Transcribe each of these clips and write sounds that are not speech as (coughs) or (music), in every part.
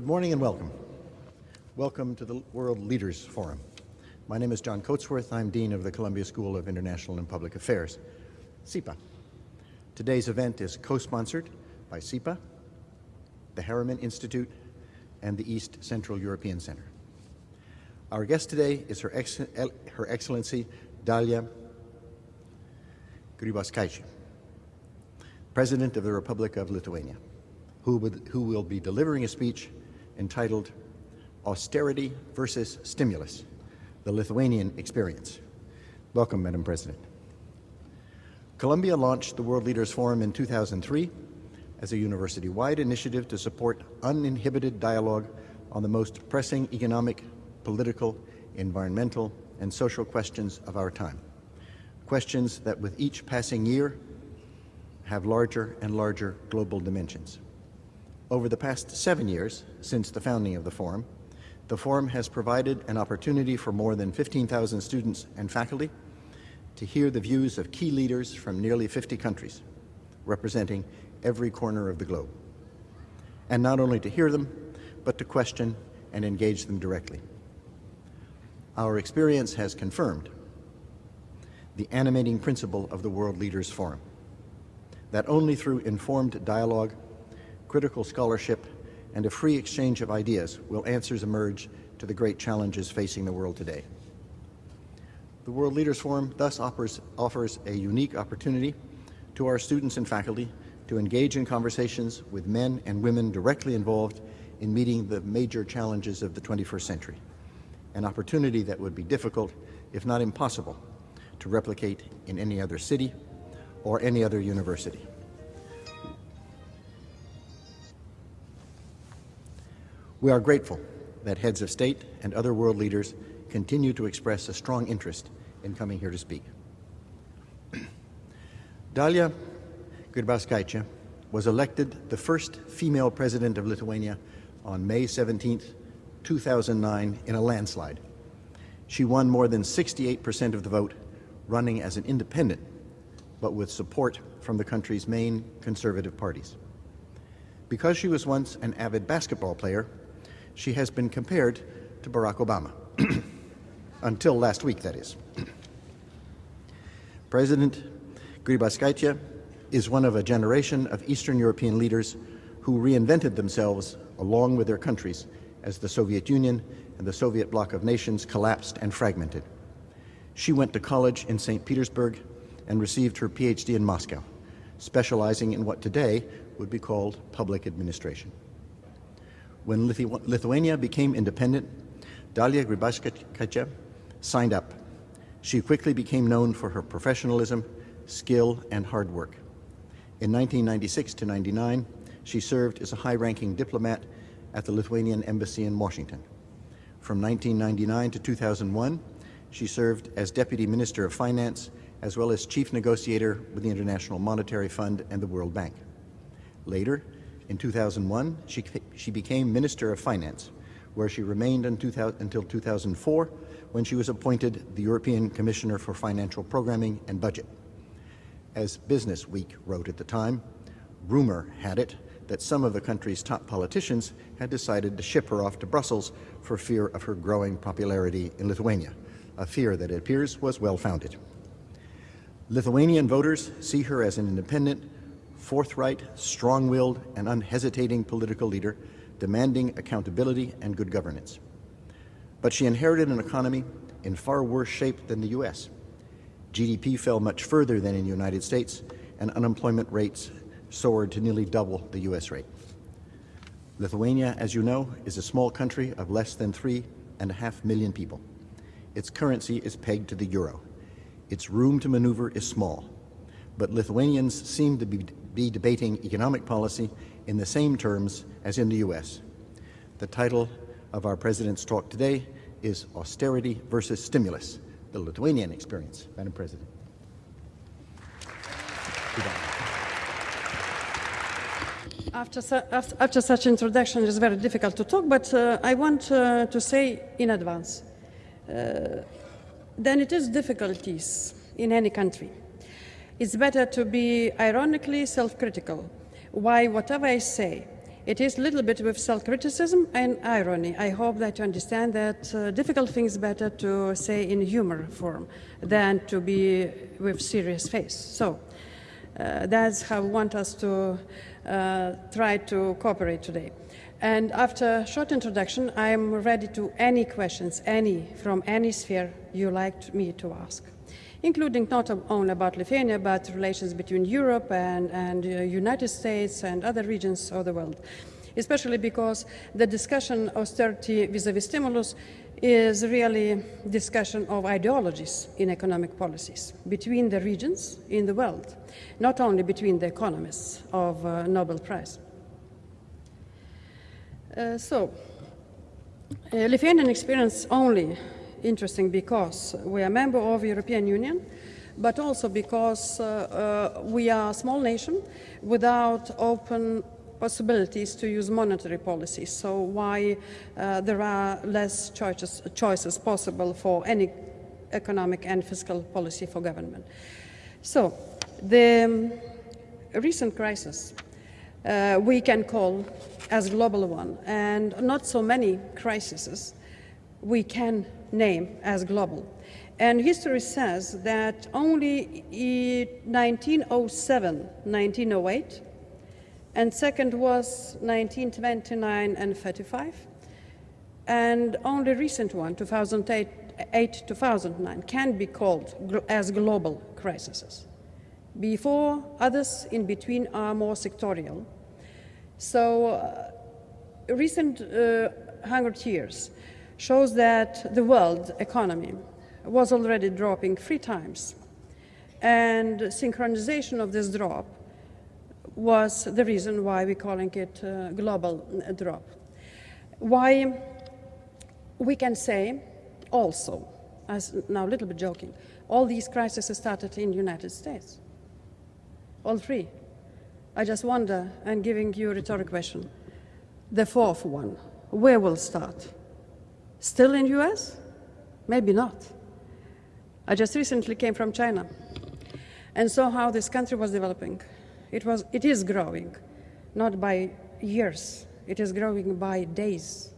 Good morning and welcome. Welcome to the World Leaders Forum. My name is John Coatsworth. I'm Dean of the Columbia School of International and Public Affairs, SIPA. Today's event is co-sponsored by SIPA, the Harriman Institute, and the East Central European Center. Our guest today is Her, Ex Her Excellency Dalia Grybauskaitė, President of the Republic of Lithuania, who, would, who will be delivering a speech entitled Austerity versus Stimulus, the Lithuanian Experience. Welcome, Madam President. Columbia launched the World Leaders Forum in 2003 as a university-wide initiative to support uninhibited dialogue on the most pressing economic, political, environmental, and social questions of our time. Questions that with each passing year have larger and larger global dimensions. Over the past seven years, since the founding of the Forum, the Forum has provided an opportunity for more than 15,000 students and faculty to hear the views of key leaders from nearly 50 countries, representing every corner of the globe. And not only to hear them, but to question and engage them directly. Our experience has confirmed the animating principle of the World Leaders Forum, that only through informed dialogue critical scholarship, and a free exchange of ideas will answers emerge to the great challenges facing the world today. The World Leaders Forum thus offers, offers a unique opportunity to our students and faculty to engage in conversations with men and women directly involved in meeting the major challenges of the 21st century, an opportunity that would be difficult, if not impossible, to replicate in any other city or any other university. We are grateful that heads of state and other world leaders continue to express a strong interest in coming here to speak. (clears throat) Dalia Grybauskaitė was elected the first female president of Lithuania on May 17, 2009 in a landslide. She won more than 68% of the vote, running as an independent, but with support from the country's main conservative parties. Because she was once an avid basketball player, she has been compared to Barack Obama. (clears throat) Until last week, that is. (clears throat) President Grybauskaitė is one of a generation of Eastern European leaders who reinvented themselves along with their countries as the Soviet Union and the Soviet bloc of nations collapsed and fragmented. She went to college in St. Petersburg and received her PhD in Moscow, specializing in what today would be called public administration. When Lithu Lithuania became independent, Dalia Grybauskaitė signed up. She quickly became known for her professionalism, skill, and hard work. In 1996 to 99, she served as a high-ranking diplomat at the Lithuanian Embassy in Washington. From 1999 to 2001, she served as Deputy Minister of Finance as well as Chief Negotiator with the International Monetary Fund and the World Bank. Later, in 2001, she, she became Minister of Finance, where she remained until 2004, when she was appointed the European Commissioner for Financial Programming and Budget. As Business Week wrote at the time, rumor had it that some of the country's top politicians had decided to ship her off to Brussels for fear of her growing popularity in Lithuania, a fear that it appears was well-founded. Lithuanian voters see her as an independent, forthright, strong-willed, and unhesitating political leader demanding accountability and good governance. But she inherited an economy in far worse shape than the U.S. GDP fell much further than in the United States, and unemployment rates soared to nearly double the U.S. rate. Lithuania, as you know, is a small country of less than three and a half million people. Its currency is pegged to the euro. Its room to maneuver is small. But Lithuanians seem to be be debating economic policy in the same terms as in the U.S. The title of our President's talk today is Austerity versus Stimulus, the Lithuanian Experience. Madam President. After, su after, such introduction, it's very difficult to talk, but uh, I want uh, to say in advance, uh, then it is difficulties in any country it's better to be ironically self-critical. Why whatever I say It is a little bit with self-criticism and irony. I hope that you understand that uh, difficult things better to say in humor form than to be with serious face. So uh, that's how I want us to uh, try to cooperate today. And after a short introduction, I am ready to any questions, any, from any sphere you like me to ask, including not only about Lithuania, but relations between Europe and, and uh, United States and other regions of the world, especially because the discussion austerity vis-a-vis stimulus is really discussion of ideologies in economic policies between the regions in the world, not only between the economists of uh, Nobel Prize. Uh, so, uh, Lithuanian experience only interesting because we are a member of European Union, but also because uh, uh, we are a small nation without open possibilities to use monetary policy. So why uh, there are less choices, choices possible for any economic and fiscal policy for government. So the um, recent crisis uh, we can call as global one, and not so many crises we can name as global. And history says that only in 1907, 1908, and second was 1929 and 35, and only recent one, 2008, 2009, can be called as global crises. Before, others in between are more sectorial. So, uh, recent uh, 100 years shows that the world economy was already dropping three times. And synchronization of this drop was the reason why we're calling it a global drop. Why we can say also, as now a little bit joking, all these crises started in United States. All three. I just wonder, and giving you a rhetorical question, the fourth one, where will start? Still in US? Maybe not. I just recently came from China and saw how this country was developing. It, was, it is growing, not by years, it is growing by days.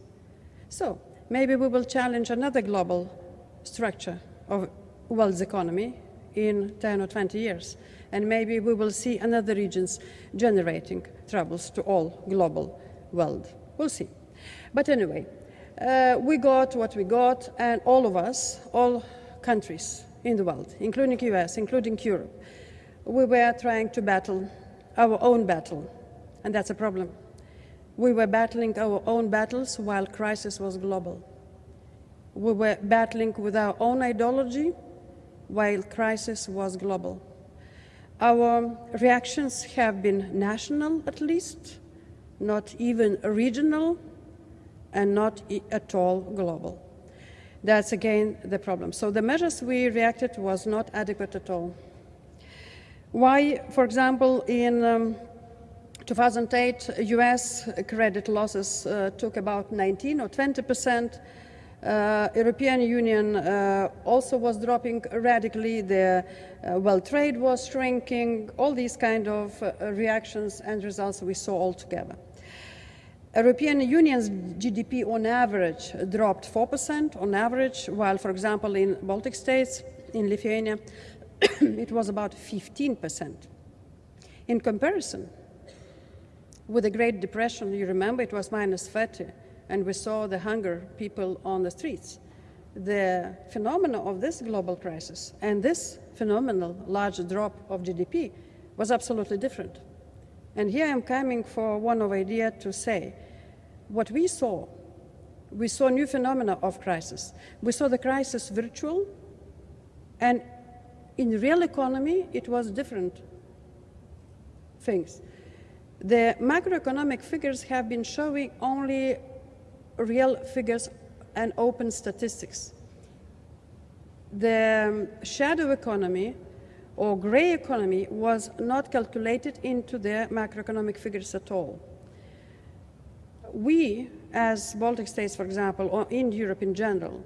So maybe we will challenge another global structure of world's economy in 10 or 20 years. And maybe we will see another regions generating troubles to all global world. We'll see. But anyway, uh, we got what we got, and all of us, all countries in the world, including US, including Europe, we were trying to battle our own battle, and that's a problem. We were battling our own battles while crisis was global. We were battling with our own ideology while crisis was global. Our reactions have been national, at least, not even regional, and not at all global. That's again the problem. So the measures we reacted was not adequate at all. Why, for example, in um, 2008, US credit losses uh, took about 19 or 20 percent. Uh, European Union uh, also was dropping radically. The uh, world trade was shrinking. All these kind of uh, reactions and results we saw all together. European Union's GDP on average dropped 4% on average, while, for example, in Baltic states, in Lithuania, (coughs) it was about 15%. In comparison, with the Great Depression, you remember it was minus 30, and we saw the hunger people on the streets. The phenomenon of this global crisis and this phenomenal large drop of GDP was absolutely different. And here I'm coming for one of idea to say, what we saw, we saw new phenomena of crisis. We saw the crisis virtual, and in real economy, it was different things. The macroeconomic figures have been showing only real figures and open statistics. The um, shadow economy or gray economy was not calculated into the macroeconomic figures at all. We, as Baltic states, for example, or in Europe in general,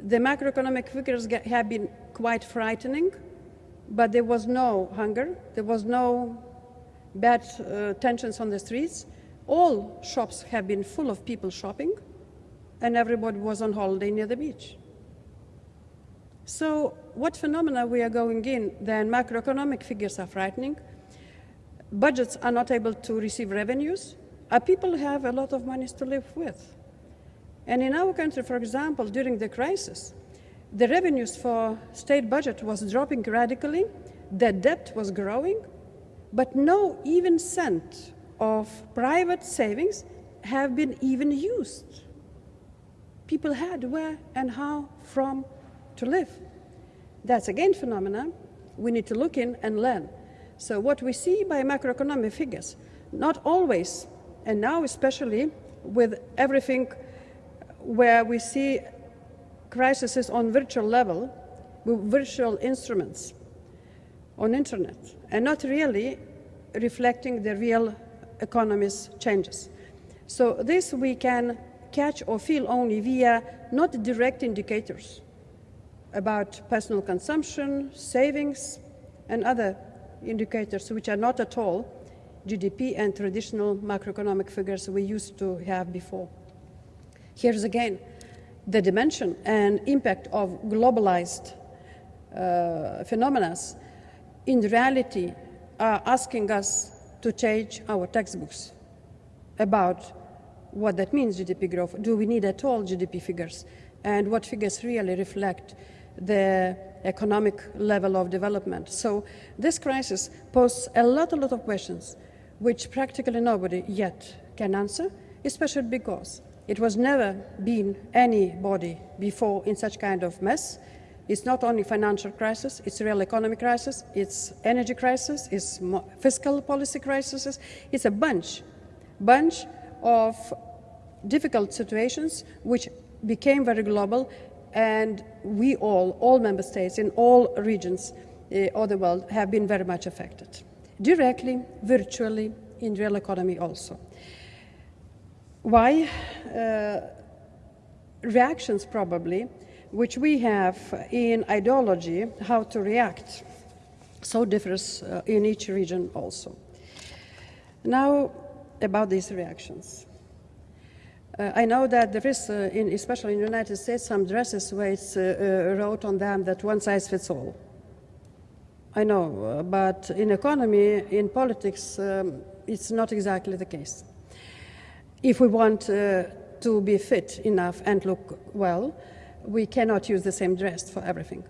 the macroeconomic figures get, have been quite frightening, but there was no hunger, there was no bad uh, tensions on the streets, all shops have been full of people shopping, and everybody was on holiday near the beach. So, what phenomena we are going in? Then macroeconomic figures are frightening. Budgets are not able to receive revenues. Our people have a lot of money to live with. And in our country, for example, during the crisis, the revenues for state budget was dropping radically, the debt was growing, but no even cent of private savings have been even used. People had where and how from to live. That's again phenomena we need to look in and learn. So what we see by macroeconomic figures, not always, and now especially with everything where we see crises on virtual level, with virtual instruments on internet, and not really reflecting the real economy's changes. So this we can catch or feel only via not direct indicators about personal consumption, savings, and other indicators which are not at all GDP and traditional macroeconomic figures we used to have before. Here's again the dimension and impact of globalized uh, phenomena in reality are asking us to change our textbooks about what that means, GDP growth. Do we need at all GDP figures? And what figures really reflect the economic level of development. So this crisis poses a lot, a lot of questions which practically nobody yet can answer, especially because it was never been anybody before in such kind of mess. It's not only financial crisis, it's real economic crisis, it's energy crisis, it's fiscal policy crises, it's a bunch, bunch of difficult situations which became very global and we all, all member states in all regions uh, of the world have been very much affected, directly, virtually, in real economy also. Why? Uh, reactions probably, which we have in ideology, how to react, so differs uh, in each region also. Now, about these reactions. Uh, I know that there is, uh, in, especially in the United States, some dresses where it's uh, uh wrote on them that one size fits all. I know, uh, but in economy, in politics, um, it's not exactly the case. If we want to be fit enough and look well, we cannot use the same dress for everything.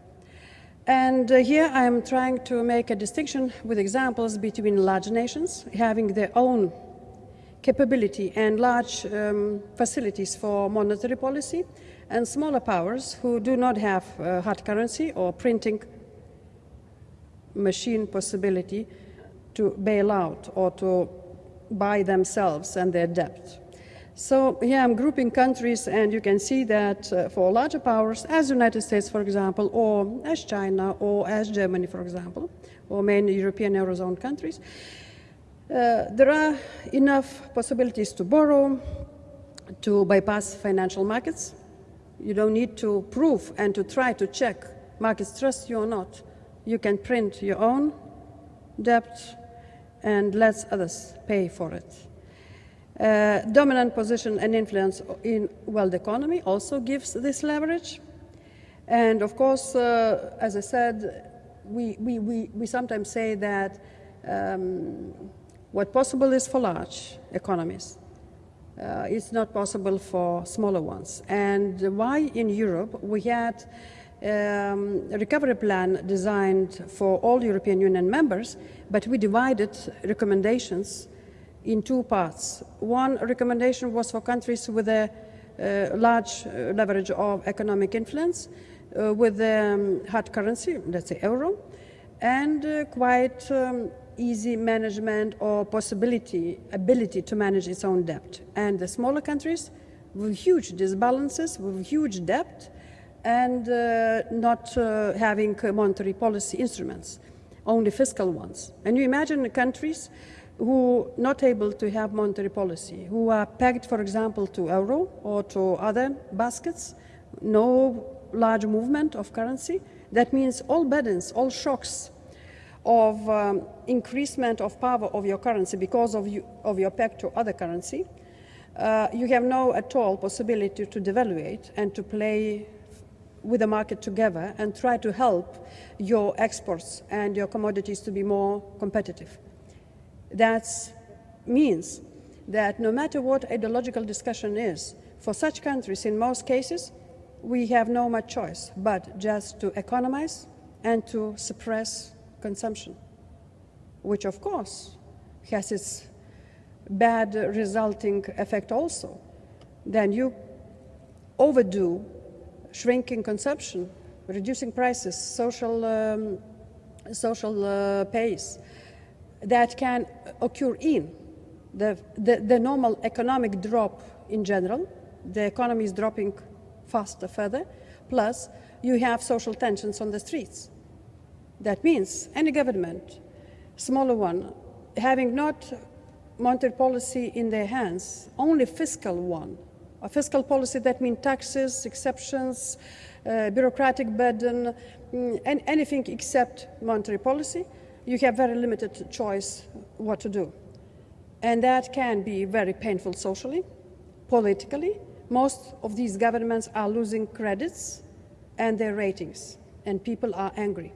And here I'm trying to make a distinction with examples between large nations having their own capability and large um, facilities for monetary policy, and smaller powers who do not have uh, hard currency or printing machine possibility to bail out or to buy themselves and their debt. So here I'm grouping countries and you can see that uh, for larger powers, as the United States, for example, or as China or as Germany, for example, or many European Eurozone countries, uh, there are enough possibilities to borrow, to bypass financial markets. You don't need to prove and to try to check markets trust you or not. You can print your own debt and let others pay for it. Uh, dominant position and influence in world economy also gives this leverage. And of course, uh, as I said, we, we, we, we sometimes say that um, what possible is for large economies. Uh, it's not possible for smaller ones. And why in Europe we had um, a recovery plan designed for all European Union members, but we divided recommendations in two parts. One recommendation was for countries with a uh, large uh, leverage of economic influence, uh, with um, hard currency, let's say euro, and uh, quite um, easy management or possibility, ability to manage its own debt. And the smaller countries with huge disbalances, with huge debt, and uh, not uh, having monetary policy instruments, only fiscal ones. And you imagine countries who not able to have monetary policy, who are pegged, for example, to euro or to other baskets, no large movement of currency. That means all burdens, all shocks of um, increasement of power of your currency because of, you, of your peg to other currency, uh, you have no at all possibility to devaluate and to play with the market together and try to help your exports and your commodities to be more competitive. That means that no matter what ideological discussion is, for such countries, in most cases, we have no much choice but just to economize and to suppress consumption, which of course has its bad resulting effect also. Then you overdo shrinking consumption, reducing prices, social, um, social uh, pace that can occur in the, the, the normal economic drop in general. The economy is dropping faster further. Plus, you have social tensions on the streets. That means any government, smaller one, having not monetary policy in their hands, only fiscal one, a fiscal policy that means taxes, exceptions, uh, bureaucratic burden, mm, and anything except monetary policy, you have very limited choice what to do. And that can be very painful socially, politically. Most of these governments are losing credits and their ratings, and people are angry.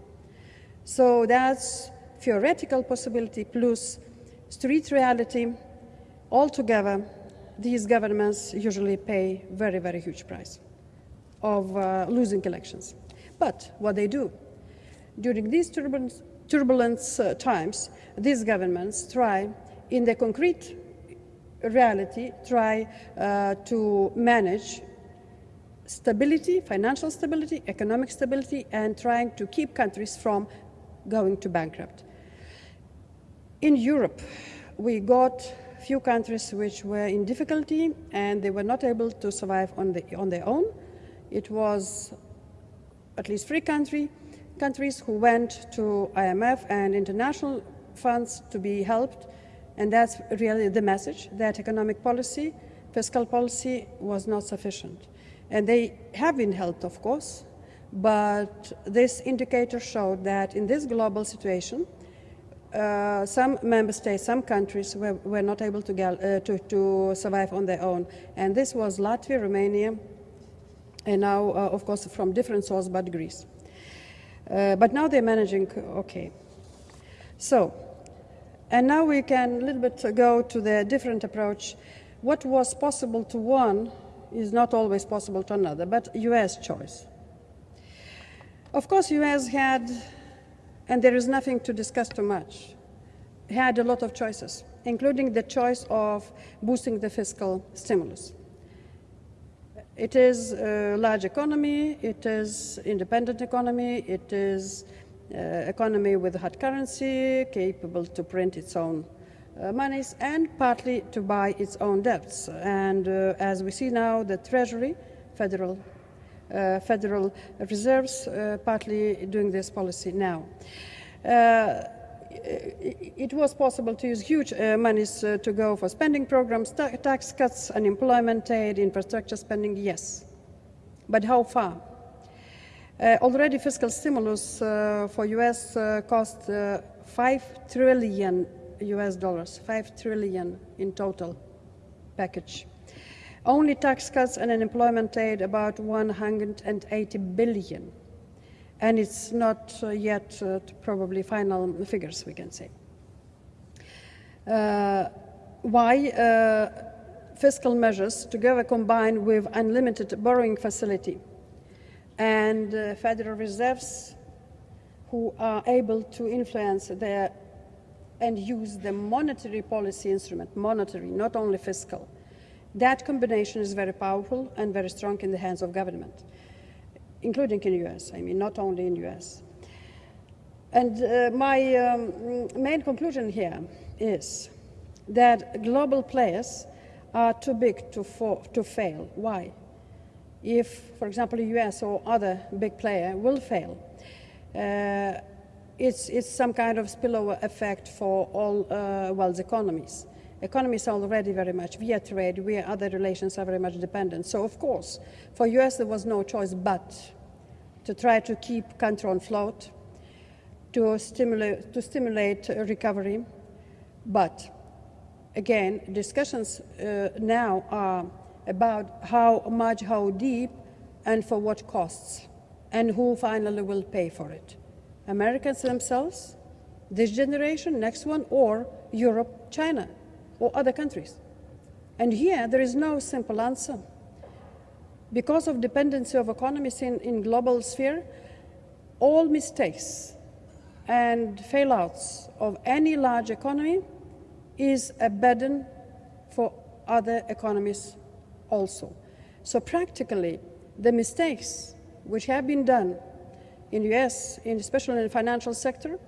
So that's theoretical possibility plus street reality. Altogether, these governments usually pay very, very huge price of uh, losing elections. But what they do, during these turbulent, turbulent uh, times, these governments try, in the concrete reality, try uh, to manage stability, financial stability, economic stability, and trying to keep countries from going to bankrupt. In Europe, we got few countries which were in difficulty and they were not able to survive on, the, on their own. It was at least three country, countries who went to IMF and international funds to be helped. And that's really the message that economic policy, fiscal policy was not sufficient. And they have been helped, of course, but this indicator showed that in this global situation, uh, some member states, some countries were, were not able to, get, uh, to, to, survive on their own. And this was Latvia, Romania, and now, uh, of course, from different sources, but Greece. Uh, but now they're managing okay. So, and now we can a little bit go to the different approach. What was possible to one is not always possible to another, but US choice. Of course, US had, and there is nothing to discuss too much, had a lot of choices, including the choice of boosting the fiscal stimulus. It is a large economy, it is independent economy, it is uh, economy with hard currency, capable to print its own uh, monies and partly to buy its own debts. And uh, as we see now, the Treasury, Federal uh, Federal Reserves, uh, partly doing this policy now. Uh, it was possible to use huge uh, monies uh, to go for spending programs, ta tax cuts, unemployment aid, infrastructure spending, yes. But how far? Uh, already fiscal stimulus for US cost 5 trillion US dollars, 5 trillion in total package. Only tax cuts and unemployment aid about 180 billion. And it's not uh, yet uh, probably final figures, we can say. Uh, why? Fiscal measures together combined with unlimited borrowing facility and Federal Reserves who are able to influence their and use the monetary policy instrument, monetary, not only fiscal, that combination is very powerful and very strong in the hands of government, including in the US, I mean, not only in the US. And uh, my um, main conclusion here is that global players are too big to, to fail. Why? If, for example, the US or other big player will fail, uh, it's, it's some kind of spillover effect for all uh, world's economies economies are already very much via trade, via other relations are very much dependent. So of course, for US there was no choice but to try to keep country on float, to stimulate, to stimulate recovery. But again, discussions uh, now are about how much, how deep, and for what costs, and who finally will pay for it. Americans themselves, this generation, next one, or Europe, China, or other countries. And here, there is no simple answer. Because of dependency of economies in, in global sphere, all mistakes and failouts of any large economy is a burden for other economies also. So practically, the mistakes which have been done in US, in, especially in the financial sector,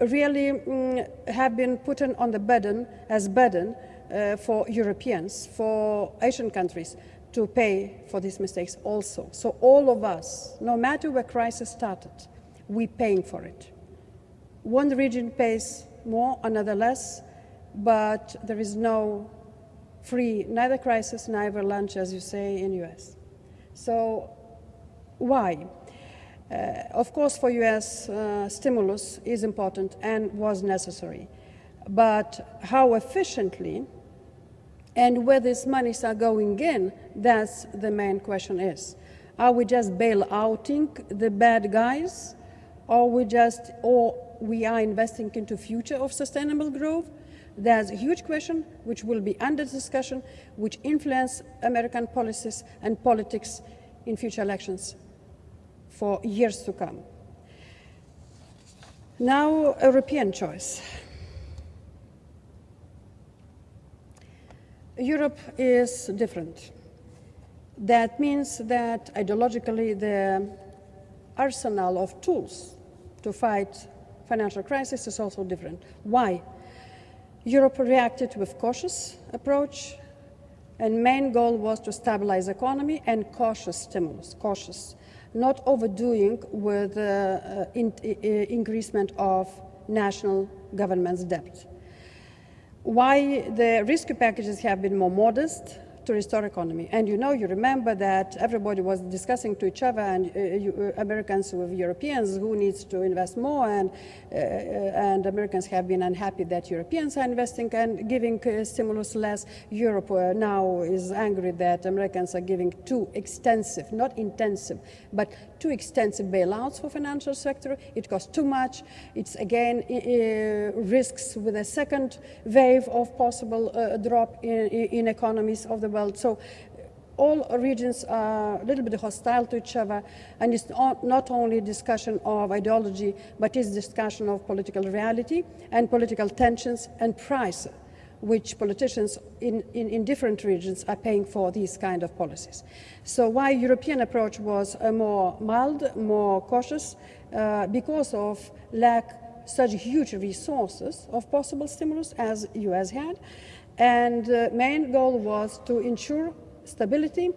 really mm, have been put on the burden as burden uh, for Europeans, for Asian countries to pay for these mistakes also. So all of us, no matter where crisis started, we're paying for it. One region pays more, another less, but there is no free, neither crisis, neither lunch, as you say, in US. So why? Uh, of course, for US, uh, stimulus is important and was necessary. But how efficiently and where these monies are going in, that's the main question is. Are we just bail-outing the bad guys, or we just, or we are investing into future of sustainable growth? There's a huge question which will be under discussion, which influence American policies and politics in future elections for years to come. Now, European choice. Europe is different. That means that ideologically the arsenal of tools to fight financial crisis is also different. Why? Europe reacted with cautious approach and main goal was to stabilize economy and cautious stimulus, cautious, not overdoing with uh, uh, in, uh, increasement of national government's debt. Why the rescue packages have been more modest to restore economy. And you know, you remember that everybody was discussing to each other, and uh, you, uh, Americans with Europeans, who needs to invest more, and, uh, and Americans have been unhappy that Europeans are investing and giving uh, stimulus less. Europe uh, now is angry that Americans are giving too extensive, not intensive, but too extensive bailouts for financial sector. It costs too much. It's again uh, risks with a second wave of possible uh, drop in, in, economies of the So all regions are a little bit hostile to each other, and it's not only discussion of ideology, but it's discussion of political reality and political tensions and price which politicians in, in, in, different regions are paying for these kind of policies. So why European approach was a more mild, more cautious, uh, because of lack such huge resources of possible stimulus as US had. And uh, main goal was to ensure stability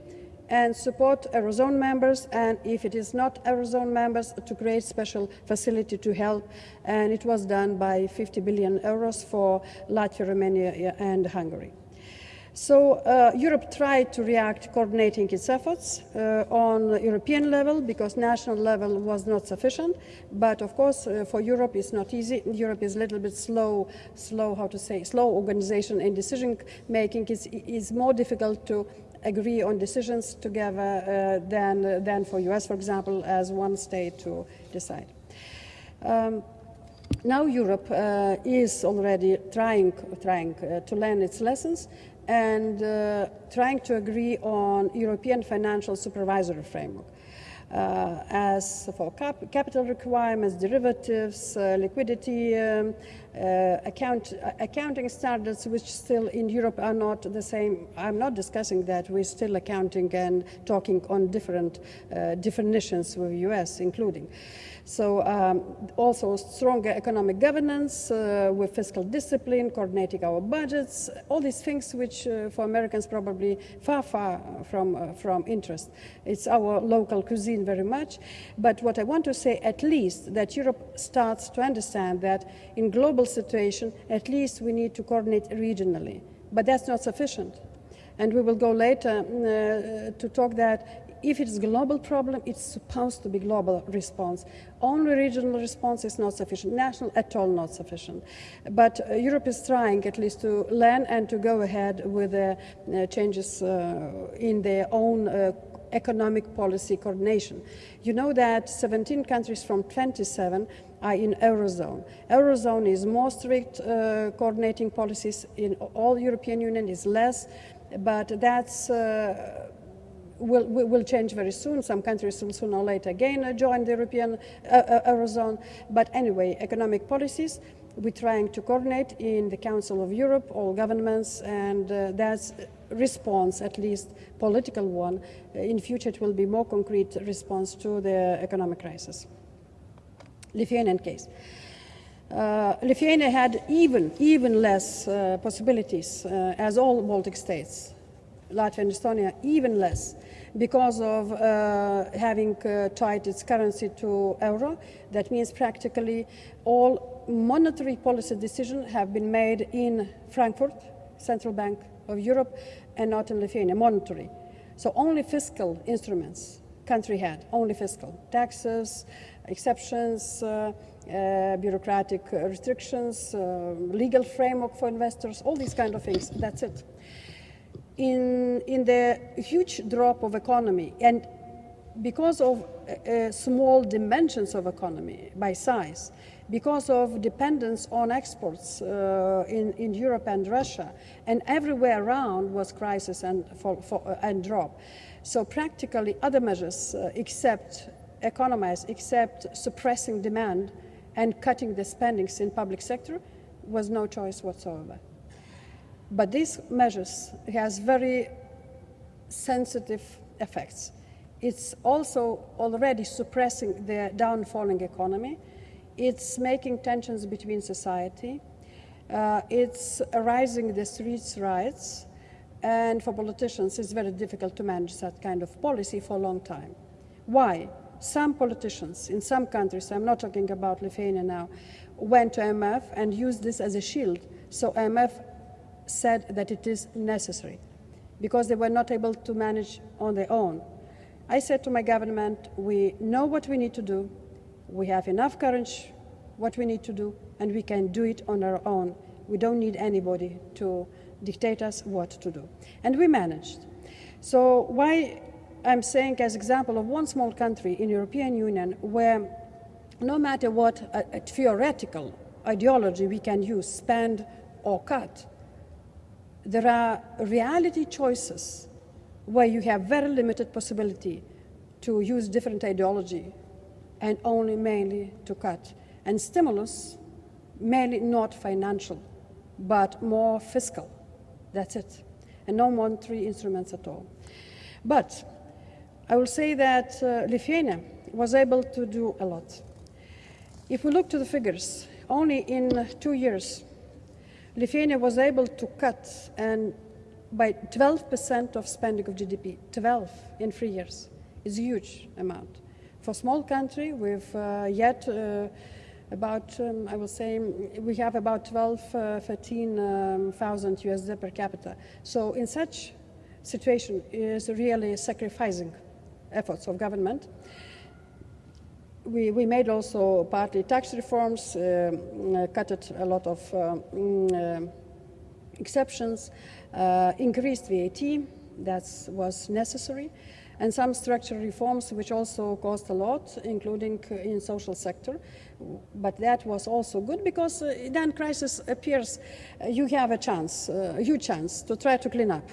and support Eurozone members, and if it is not Eurozone members, to create special facility to help. And it was done by 50 billion euros for Latvia, Romania, and Hungary. So uh, Europe tried to react coordinating its efforts uh, on European level because national level was not sufficient. But of course, uh, for Europe, it's not easy. Europe is a little bit slow, slow, how to say, slow organization and decision making. It's more difficult to agree on decisions together uh, than, than for US, for example, as one state to decide. Um, now Europe uh, is already trying, trying uh, to learn its lessons and uh, trying to agree on European financial supervisory framework. Uh, as for cap capital requirements, derivatives, uh, liquidity, um, uh, account, accounting standards, which still in Europe are not the same. I'm not discussing that. We're still accounting and talking on different uh, definitions with US, including. So um, also stronger economic governance uh, with fiscal discipline, coordinating our budgets, all these things which uh, for Americans probably far, far from, uh, from interest. It's our local cuisine very much. But what I want to say at least that Europe starts to understand that in global situation, at least we need to coordinate regionally. But that's not sufficient. And we will go later uh, to talk that if it's a global problem, it's supposed to be global response. Only regional response is not sufficient. National at all not sufficient. But uh, Europe is trying at least to learn and to go ahead with the uh, changes uh, in their own uh, economic policy coordination. You know that 17 countries from 27 are in Eurozone. Eurozone is more strict uh, coordinating policies in all European Union is less, but that's uh, will, will change very soon. Some countries will sooner or later again join the European uh, uh, Eurozone. But anyway, economic policies, we're trying to coordinate in the Council of Europe, all governments, and uh, that's response, at least political one. In future, it will be more concrete response to the economic crisis. Lithuanian case. Uh, Lithuania had even, even less uh, possibilities uh, as all Baltic states. Latvia and Estonia even less because of uh, having uh, tied its currency to euro. That means practically all monetary policy decisions have been made in Frankfurt, Central Bank of Europe, and not in Lithuania, monetary. So only fiscal instruments country had, only fiscal. Taxes, exceptions, uh, uh, bureaucratic restrictions, uh, legal framework for investors, all these kind of things, that's it in, in the huge drop of economy and because of uh, small dimensions of economy by size, because of dependence on exports uh, in, in Europe and Russia, and everywhere around was crisis and, for, uh, and drop. So practically other measures uh, except economize, except suppressing demand and cutting the spendings in public sector was no choice whatsoever. But these measures has very sensitive effects. It's also already suppressing the downfalling economy. It's making tensions between society. Uh, it's arising the streets riots. And for politicians, it's very difficult to manage that kind of policy for a long time. Why? Some politicians in some countries, I'm not talking about Lithuania now, went to IMF and used this as a shield. So IMF said that it is necessary because they were not able to manage on their own. I said to my government, we know what we need to do, we have enough courage, what we need to do, and we can do it on our own. We don't need anybody to dictate us what to do. And we managed. So why I'm saying as example of one small country in European Union where no matter what a, a theoretical ideology we can use, spend or cut, there are reality choices where you have very limited possibility to use different ideology and only mainly to cut. And stimulus, mainly not financial, but more fiscal. That's it. And no monetary instruments at all. But I will say that uh, Lithuania was able to do a lot. If we look to the figures, only in two years, Lithuania was able to cut and by 12% of spending of GDP, 12 in three years, is a huge amount. For a small country with uh, yet uh, about, um, I will say, we have about 12, uh, 13,000 um, USD per capita. So in such situation is really sacrificing efforts of government we, we made also partly tax reforms, uh, cut a lot of uh, mm, uh, exceptions, uh, increased VAT, that was necessary, and some structural reforms which also cost a lot, including in social sector. But that was also good because uh, then crisis appears, uh, you have a chance, a huge chance to try to clean up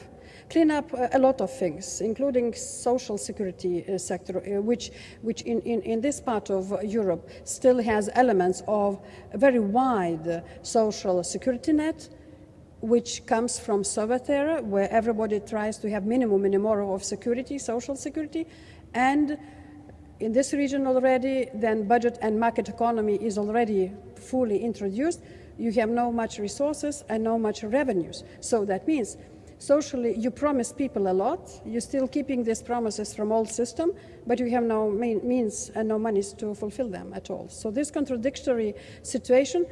clean up a lot of things, including social security uh, sector, uh, which, which in, in, in, this part of Europe still has elements of a very wide social security net, which comes from Soviet era, where everybody tries to have minimum minimum of security, social security, and in this region already, then budget and market economy is already fully introduced. You have no much resources and no much revenues. So that means socially you promise people a lot you're still keeping these promises from old system but you have no means and no monies to fulfill them at all so this contradictory situation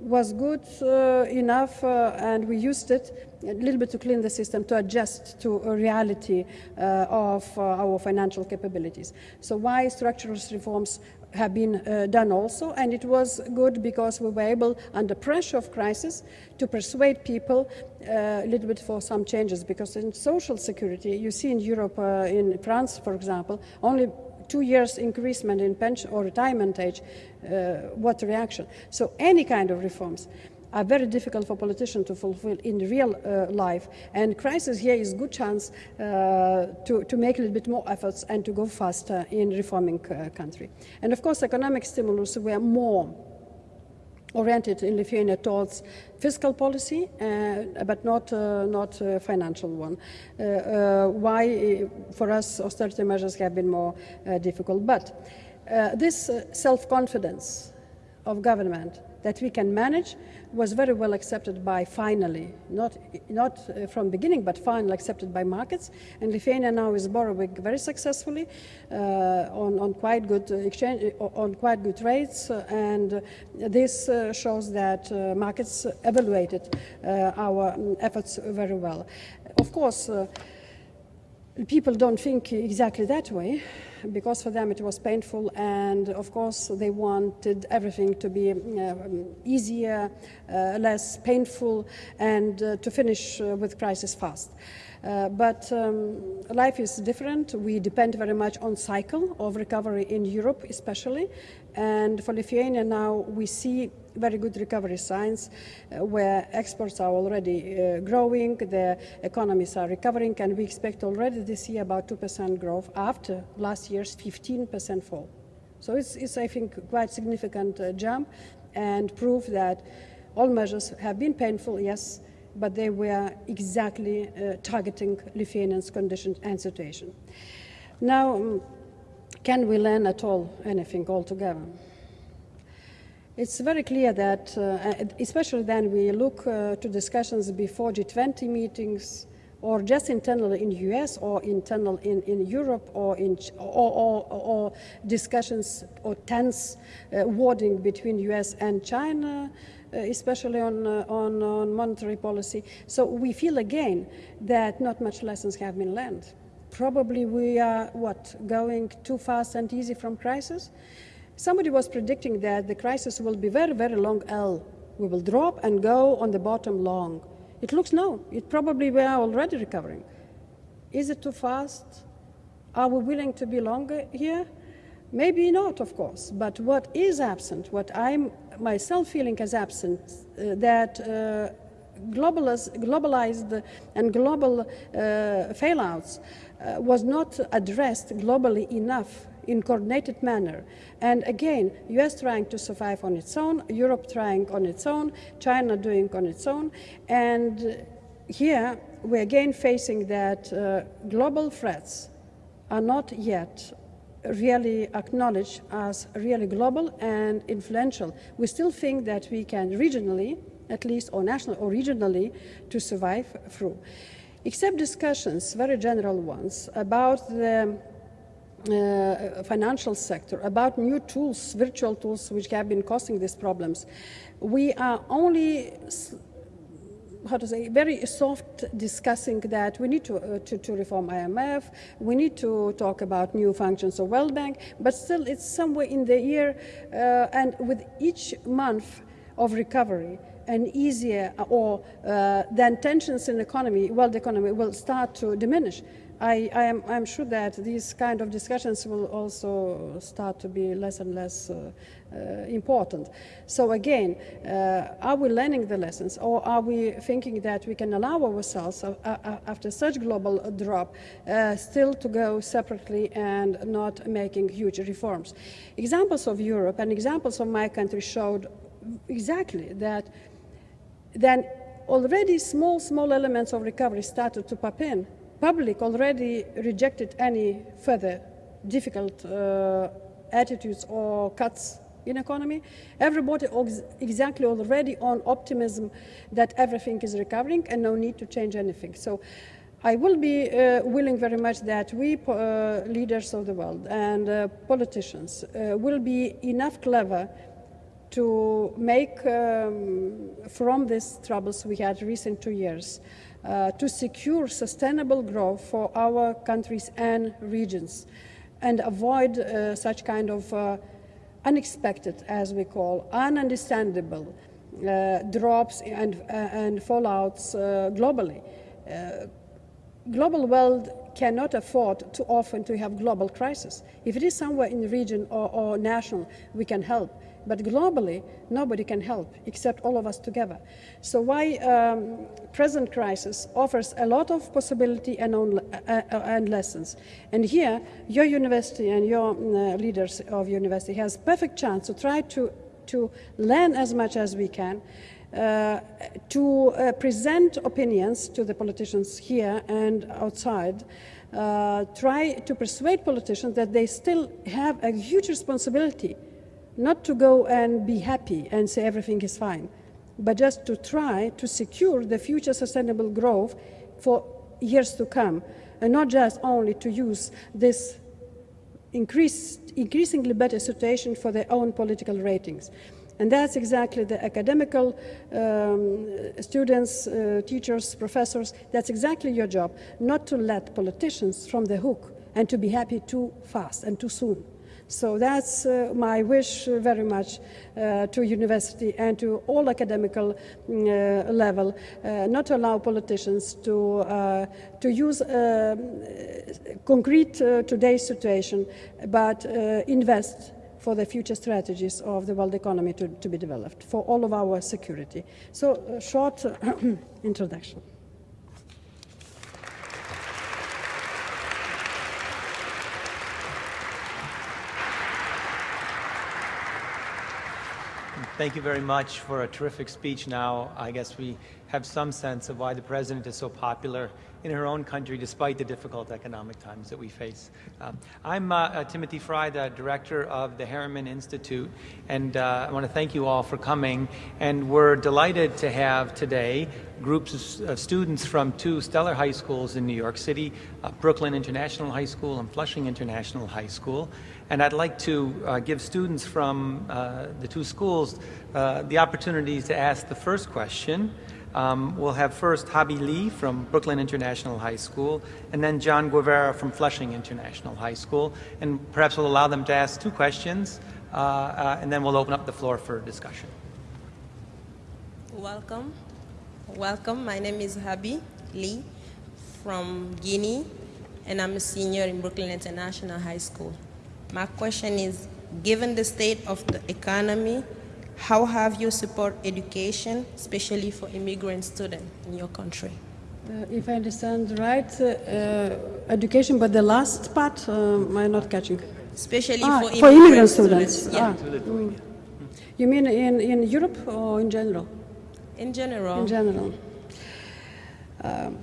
was good uh, enough uh, and we used it a little bit to clean the system, to adjust to a reality uh, of uh, our financial capabilities. So why structural reforms have been uh, done also, and it was good because we were able, under pressure of crisis, to persuade people uh, a little bit for some changes. Because in social security, you see in Europe, uh, in France, for example, only two years increasement in pension or retirement age, uh, what reaction? So any kind of reforms are very difficult for politicians to fulfill in real uh, life. And crisis here is good chance uh, to, to make a little bit more efforts and to go faster in reforming uh, country. And of course, economic stimulus were more oriented in Lithuania towards fiscal policy, uh, but not uh, not uh, financial one. Uh, uh, why, for us, austerity measures have been more difficult. But this self-confidence of government that we can manage was very well accepted by finally, not, not uh, from beginning, but finally accepted by markets. And Lithuania now is borrowing very successfully uh, on, on quite good exchange, uh, on quite good rates. Uh, and this uh, shows that uh, markets evaluated our um, efforts very well. Of course, people don't think exactly that way because for them it was painful and of course they wanted everything to be uh, easier, uh, less painful and uh, to finish uh, with crisis fast. Uh, but um, life is different. We depend very much on cycle of recovery in Europe especially and for Lithuania now we see very good recovery signs uh, where exports are already uh, growing, the economies are recovering, and we expect already this year about 2% growth after last year's 15% fall. So it's, it's, I think, quite significant uh, jump and proof that all measures have been painful, yes, but they were exactly uh, targeting Lithuanians' conditions and situation. Now, um, can we learn at all anything altogether? It's very clear that, uh, especially then we look uh, to discussions before G20 meetings, or just internal in US, or internal in, in Europe, or, in, or, or, or discussions or tense uh, wording between US and China, uh, especially on, uh, on, on monetary policy. So we feel again that not much lessons have been learned probably we are, what, going too fast and easy from crisis? Somebody was predicting that the crisis will be very, very long L. We will drop and go on the bottom long. It looks no. It probably we are already recovering. Is it too fast? Are we willing to be longer here? Maybe not, of course. But what is absent, what I'm myself feeling as absent, uh, that uh, globalized and global uh, failouts uh, was not addressed globally enough in coordinated manner. And again, US trying to survive on its own, Europe trying on its own, China doing on its own. And here we're again facing that uh, global threats are not yet really acknowledged as really global and influential. We still think that we can regionally, at least or nationally or regionally, to survive through except discussions, very general ones, about the uh, financial sector, about new tools, virtual tools, which have been causing these problems. We are only how to say, very soft discussing that we need to, uh, to, to, reform IMF, we need to talk about new functions of World Bank, but still it's somewhere in the year, uh, and with each month of recovery, and easier or uh, then tensions in the economy, world economy, will start to diminish. I, I am I'm sure that these kind of discussions will also start to be less and less uh, uh, important. So again, uh, are we learning the lessons or are we thinking that we can allow ourselves, uh, uh, after such global drop, still to go separately and not making huge reforms? Examples of Europe and examples of my country showed exactly that then already small, small elements of recovery started to pop in. Public already rejected any further difficult uh, attitudes or cuts in economy. Everybody exactly already on optimism that everything is recovering and no need to change anything. So I will be uh, willing very much that we uh, leaders of the world and uh, politicians uh, will be enough clever to make um, from these troubles we had recent two years uh, to secure sustainable growth for our countries and regions and avoid uh, such kind of uh, unexpected, as we call, ununderstandable uh, drops and, uh, and fallouts uh, globally. Global world cannot afford too often to have global crisis. If it is somewhere in the region or, or national, we can help. But globally, nobody can help except all of us together. So why um, present crisis offers a lot of possibility and, on, uh, uh, and lessons. And here, your university and your uh, leaders of university has perfect chance to try to, to learn as much as we can uh, to uh, present opinions to the politicians here and outside, uh, try to persuade politicians that they still have a huge responsibility not to go and be happy and say everything is fine, but just to try to secure the future sustainable growth for years to come, and not just only to use this increased, increasingly better situation for their own political ratings. And that's exactly the academical um, students, uh, teachers, professors, that's exactly your job, not to let politicians from the hook and to be happy too fast and too soon. So that's uh, my wish uh, very much uh, to university and to all academical mm, uh, level, uh, not to allow politicians to, uh, to use um, concrete today's situation, but invest for the future strategies of the world economy to, to be developed for all of our security. So, short (coughs) introduction. Thank you very much for a terrific speech now. I guess we have some sense of why the president is so popular in her own country despite the difficult economic times that we face. Um, I'm uh, uh, Timothy Frye, the director of the Harriman Institute, and uh, I want to thank you all for coming. And we're delighted to have today groups of students from two stellar high schools in New York City, uh, Brooklyn International High School and Flushing International High School. And I'd like to uh, give students from uh, the two schools uh, the opportunity to ask the first question. Um, we'll have first Habi Lee from Brooklyn International High School, and then John Guevara from Flushing International High School. And perhaps we'll allow them to ask two questions, uh, uh, and then we'll open up the floor for discussion. Welcome. Welcome. My name is Habi Lee from Guinea, and I'm a senior in Brooklyn International High School. My question is, given the state of the economy, how have you support education, especially for immigrant students in your country? Uh, if I understand right, uh, uh, education, but the last part, uh, I'm not catching. Especially Ah, for, for immigrant students. Yeah. Ah, mm. You mean in, in Europe or in general? In general. In general. Um,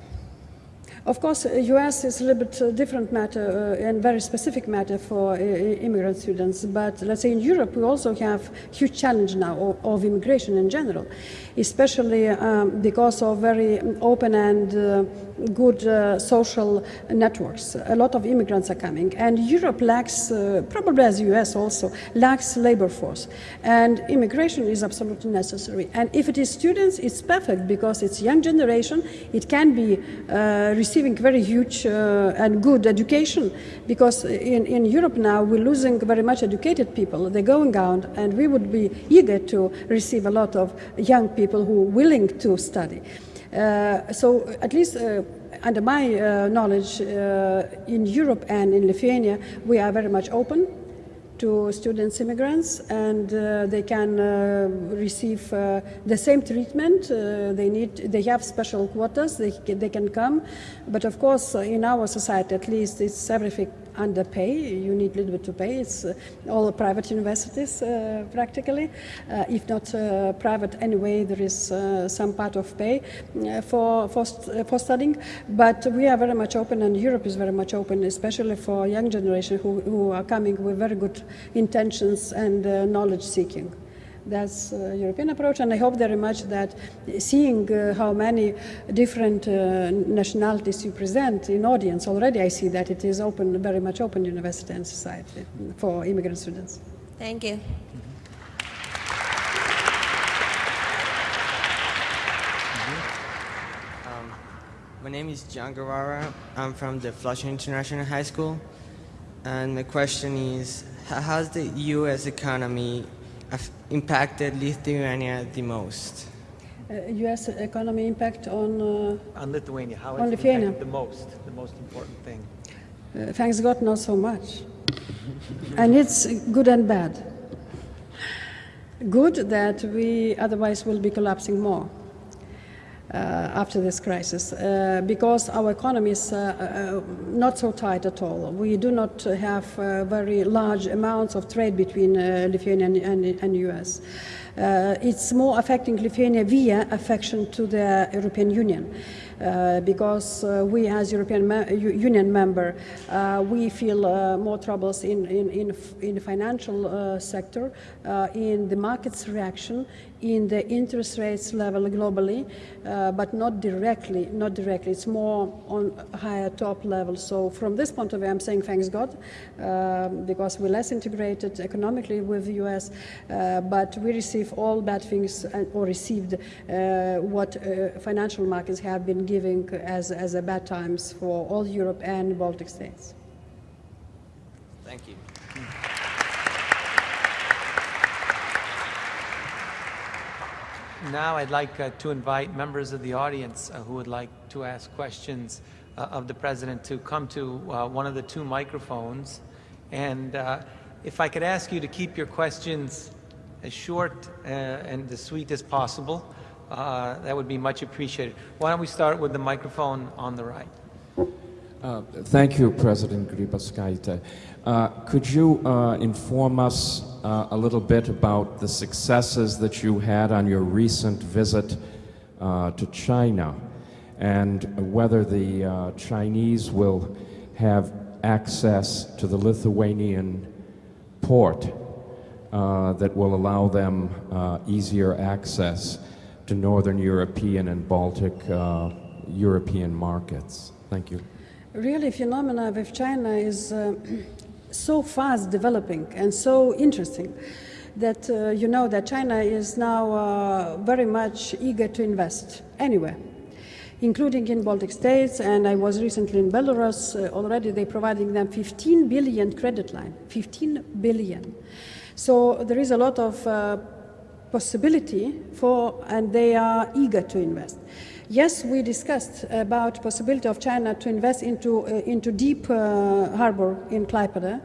of course, U.S. is a little bit uh, different matter uh, and very specific matter for uh, immigrant students. But let's say in Europe, we also have huge challenge now of, of immigration in general, especially um, because of very open and uh, good uh, social networks. A lot of immigrants are coming, and Europe lacks, uh, probably as U.S. also, lacks labor force, and immigration is absolutely necessary. And if it is students, it's perfect because it's young generation. It can be receiving very huge uh, and good education because in, in Europe now we're losing very much educated people. They're going out and we would be eager to receive a lot of young people who are willing to study. Uh, so at least uh, under my uh, knowledge in Europe and in Lithuania we are very much open to students immigrants and uh, they can uh, receive uh, the same treatment uh, they need they have special quotas they, they can come but of course in our society at least it's everything underpay. You need a little bit to pay. It's uh, all private universities uh, practically. Uh, if not uh, private anyway, there is uh, some part of pay uh, for, for, for studying. But we are very much open and Europe is very much open, especially for young generation who, who are coming with very good intentions and knowledge seeking. That's uh, European approach, and I hope very much that seeing uh, how many different uh, nationalities you present in audience already, I see that it is open, very much open university and society for immigrant students. Thank you. Um, name is John Guevara. I'm from the Flushing International High School. And my question is how has the U.S. economy impacted Lithuania the most? Uh, U.S. economy impact on, uh, On Lithuania, how On Lithuania. the most, the most important thing? uh, thanks God, not so much. and it's good and bad. Good that we otherwise will be collapsing more. Uh, after this crisis uh, because our economy is uh, not so tight at all. We do not have very large amounts of trade between Lithuania and, and, and US. Uh, it's more affecting Lithuania via affection to the European Union. Uh, because uh, we, as European me- Union member, we feel more troubles in in in, in the financial sector, in the market's reaction, in the interest rates level globally, uh, but not directly. Not directly. It's more on higher top level. So from this point of view, I'm saying thanks God, uh, because we're less integrated economically with the U.S., uh, but we receive all bad things or received uh, what uh, financial markets have been giving as as a bad times for all Europe and Baltic states. Thank you. Now I'd like uh, to invite members of the audience uh, who would like to ask questions uh, of the President to come to uh, one of the two microphones. And uh, if I could ask you to keep your questions as short uh, and as sweet as possible, that would be much appreciated. Why don't we start with the microphone on the right? Thank you, President Grybauskaitė. Uh, Could you uh, inform us uh, a little bit about the successes that you had on your recent visit uh, to China and whether the uh, Chinese will have access to the Lithuanian port that will allow them easier access to Northern European and Baltic European markets? Thank you. Really, phenomena with China is so fast developing and so interesting that uh, you know that China is now uh, very much eager to invest anywhere, including in Baltic states. And I was recently in Belarus. Uh, already, they're providing them 15 billion credit line, 15 billion. So there is a lot of uh, possibility for, and they are eager to invest. Yes, we discussed about possibility of China to invest into, uh, into deep uh, harbor in Klaipeda.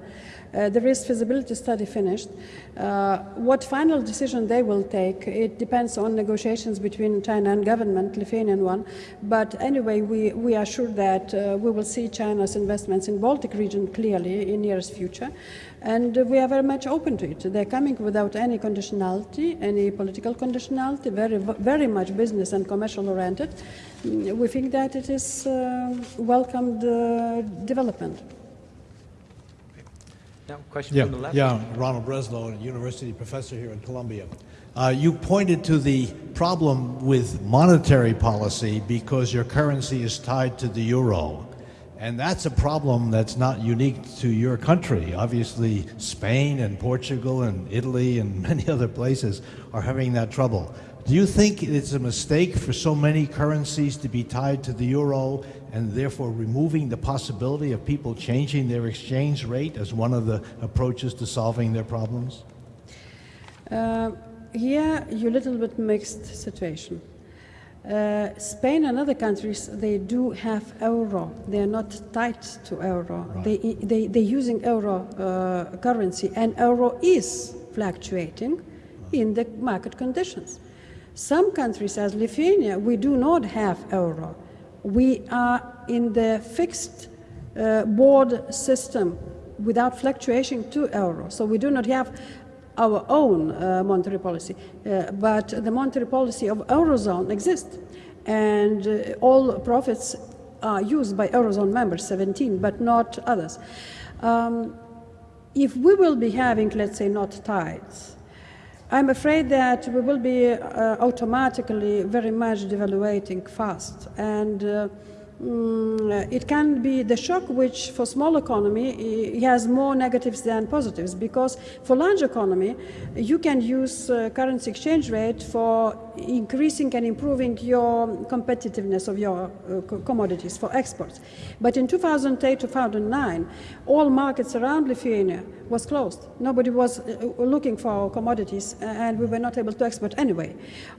Uh, there is feasibility study finished. Uh, what final decision they will take, it depends on negotiations between China and government, Lithuanian one. But anyway, we, we are sure that uh, we will see China's investments in Baltic region clearly in nearest future. And we are very much open to it. They're coming without any conditionality, any political conditionality, very, very much business and commercial oriented. Mm, We think that it is uh, welcomed uh, development. Now, question Yeah, from the left. yeah, Ronald Breslow, a university professor here in Columbia. Uh, you pointed to the problem with monetary policy because your currency is tied to the euro. And that's a problem that's not unique to your country. Obviously, Spain and Portugal and Italy and (laughs) many other places are having that trouble. Do you think it's a mistake for so many currencies to be tied to the euro and therefore removing the possibility of people changing their exchange rate as one of the approaches to solving their problems? Uh, here, you're a little bit mixed situation. Uh, Spain and other countries, they do have euro. They are not tied to euro. They, they, they're using euro uh, currency, and euro is fluctuating in the market conditions. Some countries, as Lithuania, we do not have euro. We are in the fixed uh, board system without fluctuation to euro. So we do not have our own uh, monetary policy, uh, but the monetary policy of eurozone exists, and uh, all profits are used by eurozone members, 17, but not others. Um, if we will be having, let's say, not tides, I'm afraid that we will be uh, automatically very much devaluating fast, and uh, mm, it can be the shock which for small economy has more negatives than positives. Because for large economy you can use uh, currency exchange rate for increasing and improving your competitiveness of your uh, commodities for exports. But in 2008 2009, all markets around Lithuania was closed. Nobody was uh, looking for our commodities, uh, and we were not able to export anyway.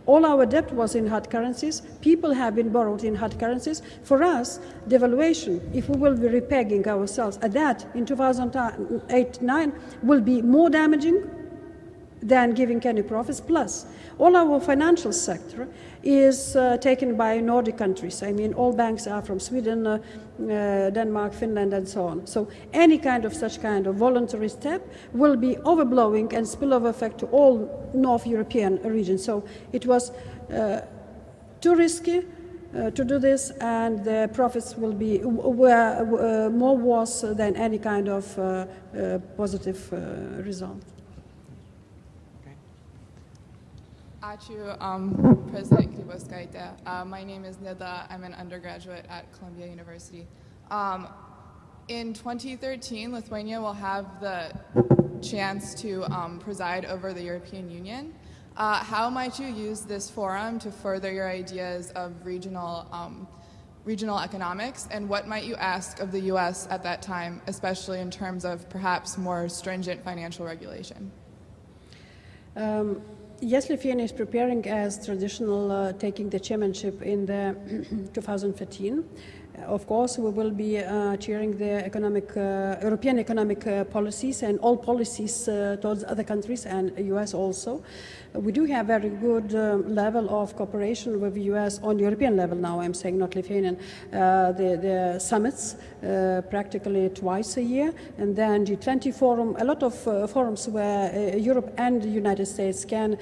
All our debt was in hard currencies. People have been borrowed in hard currencies. For us, devaluation, if we will be repegging ourselves at that in 2008-9, will be more damaging than giving any profits. Plus, all our financial sector is uh, taken by Nordic countries. I mean, all banks are from Sweden, uh, uh, Denmark, Finland, and so on. So, any kind of such kind of voluntary step will be overblowing and spillover effect to all North European regions. So, it was uh, too risky. Uh, to do this, and the profits will be were uh, more worse than any kind of uh, uh, positive uh, result. Ačiū, um, President Grybauskaitė. Uh, my name is Nida. I'm an undergraduate at Columbia University. Um, in 2013, Lithuania will have the chance to um, preside over the European Union. Uh, how might you use this forum to further your ideas of regional, um, regional economics, and what might you ask of the U.S. at that time, especially in terms of perhaps more stringent financial regulation? Um, yes, Lithuania is preparing as traditional, uh, taking the chairmanship in the (clears throat) 2015. Of course, we will be uh, chairing the economic, uh, European economic uh, policies and all policies uh, towards other countries and US also. We do have very good um, level of cooperation with the US on European level now. I'm saying not Lithuanian. Uh, the, the summits practically twice a year, and then G20 forum. A lot of forums where Europe and the United States can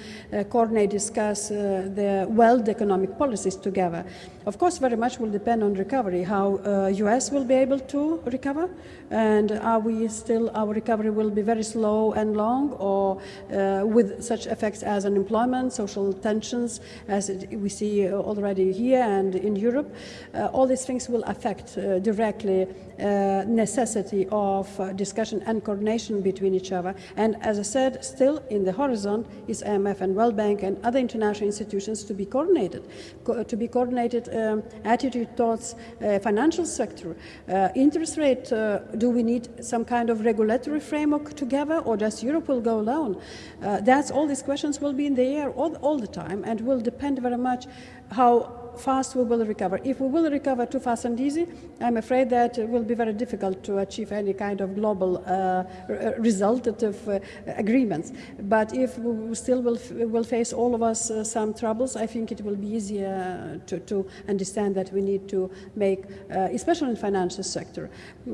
coordinate, discuss the world economic policies together. Of course, very much will depend on recovery, how uh, US will be able to recover, and are we still, our recovery will be very slow and long, or uh, with such effects as unemployment, social tensions, as we see already here and in Europe. Uh, all these things will affect uh, directly necessity of uh, discussion and coordination between each other. And as I said, still in the horizon is IMF and World Bank and other international institutions to be coordinated, co- to be coordinated um, attitude towards uh, financial sector. Uh, interest rate, uh, do we need some kind of regulatory framework together or just Europe will go alone? Uh, that's all these questions will be in the air all, all the time and will depend very much how fast we will recover. If we will recover too fast and easy, I'm afraid that it will be very difficult to achieve any kind of global uh, r- resultative uh, agreements. But if we still will, will face all of us uh, some troubles, I think it will be easier to, to understand that we need to make, uh, especially in financial sector,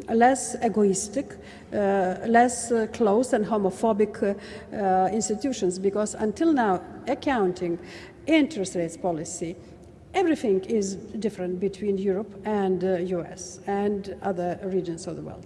less egoistic, uh, less uh, closed and homophobic institutions. Because until now, accounting, interest rates policy, everything is different between Europe and uh, US and other regions of the world.